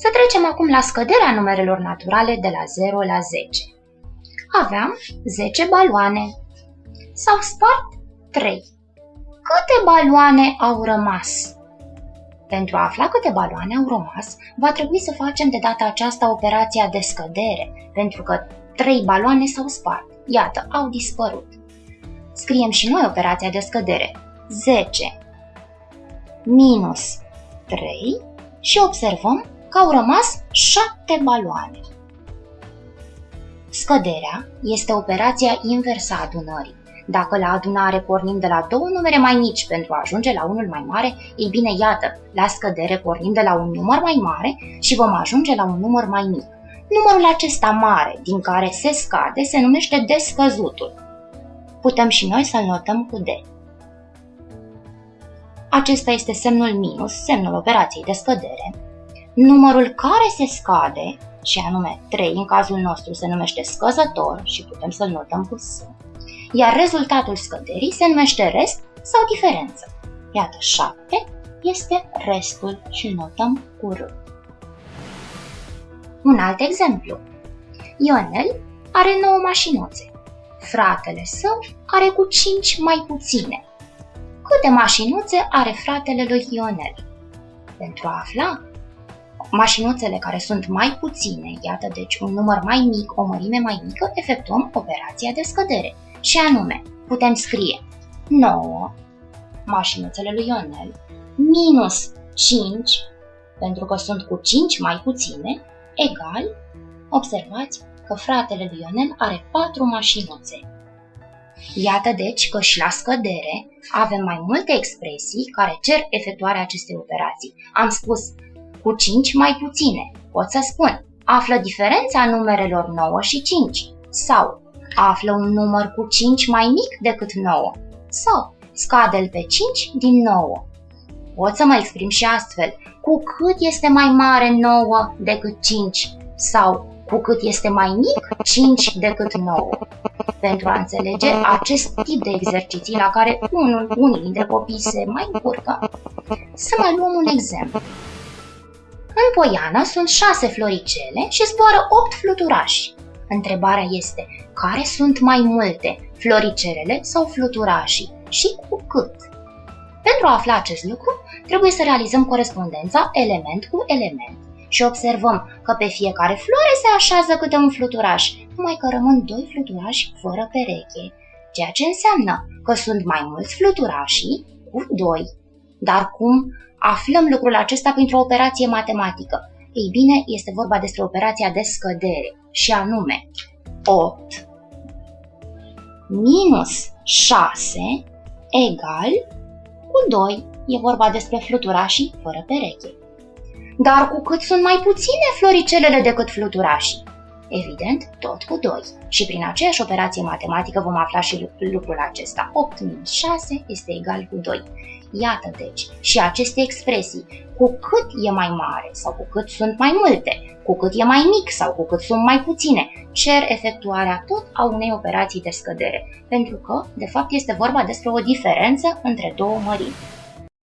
Să trecem acum la scăderea numerelor naturale de la 0 la 10. Aveam 10 baloane. S-au spart 3. Câte baloane au rămas? Pentru a afla câte baloane au rămas, va trebui să facem de data aceasta operația de scădere, pentru că 3 baloane s-au spart. Iată, au dispărut. Scriem și noi operația de scădere. 10 minus 3 și observăm că au rămas 7 baloane. Scăderea este operația inversă a adunării. Dacă la adunare pornim de la două numere mai mici pentru a ajunge la unul mai mare, ei bine, iată, la scădere pornim de la un număr mai mare și vom ajunge la un număr mai mic. Numărul acesta mare, din care se scade, se numește descăzutul. Putem și noi să-l notăm cu D. Acesta este semnul minus, semnul operației de scădere. Numărul care se scade, și anume 3 în cazul nostru se numește scăzător și putem să-l notăm cu S, iar rezultatul scăderii se numește rest sau diferență. Iată, 7 este restul și îl notăm cu R. Un alt exemplu. Ionel are 9 mașinuțe. Fratele său are cu 5 mai puține. Câte mașinuțe are fratele lui Ionel? Pentru a afla mașinuțele care sunt mai puține, iată deci un număr mai mic, o mărime mai mică, efectuăm operația de scădere. Și anume, putem scrie 9 mașinuțele lui Ionel minus 5, pentru că sunt cu 5 mai puține, egal, observați că fratele lui Ionel are 4 mașinuțe. Iată deci că și la scădere avem mai multe expresii care cer efectuarea acestei operații. Am spus cu 5 mai puține. Pot să spun, află diferența numerelor 9 și 5 sau află un număr cu 5 mai mic decât 9 sau scade-l pe 5 din 9. Pot să mă exprim și astfel, cu cât este mai mare 9 decât 5 sau cu cât este mai mic 5 decât 9. Pentru a înțelege acest tip de exerciții la care unul, unii dintre copii se mai încurcă, să mai luăm un exemplu. În poiană sunt șase floricele și zboară opt fluturași. Întrebarea este, care sunt mai multe, floricelele sau fluturașii și cu cât? Pentru a afla acest lucru, trebuie să realizăm corespondența element cu element și observăm că pe fiecare floare se așează câte un fluturaș, numai că rămân doi fluturași fără pereche, ceea ce înseamnă că sunt mai mulți fluturașii cu doi. Dar cum aflăm lucrul acesta printr-o operație matematică? Ei bine, este vorba despre operația de scădere și anume 8 minus 6 egal cu 2. E vorba despre fluturașii fără pereche. Dar cu cât sunt mai puține floricelele decât fluturașii? Evident, tot cu 2. Și prin aceeași operație matematică vom afla și lucrul acesta. 8 minus 6 este egal cu 2. Iată deci, și aceste expresii, cu cât e mai mare sau cu cât sunt mai multe, cu cât e mai mic sau cu cât sunt mai puține, cer efectuarea tot a unei operații de scădere, pentru că, de fapt, este vorba despre o diferență între două mărimi.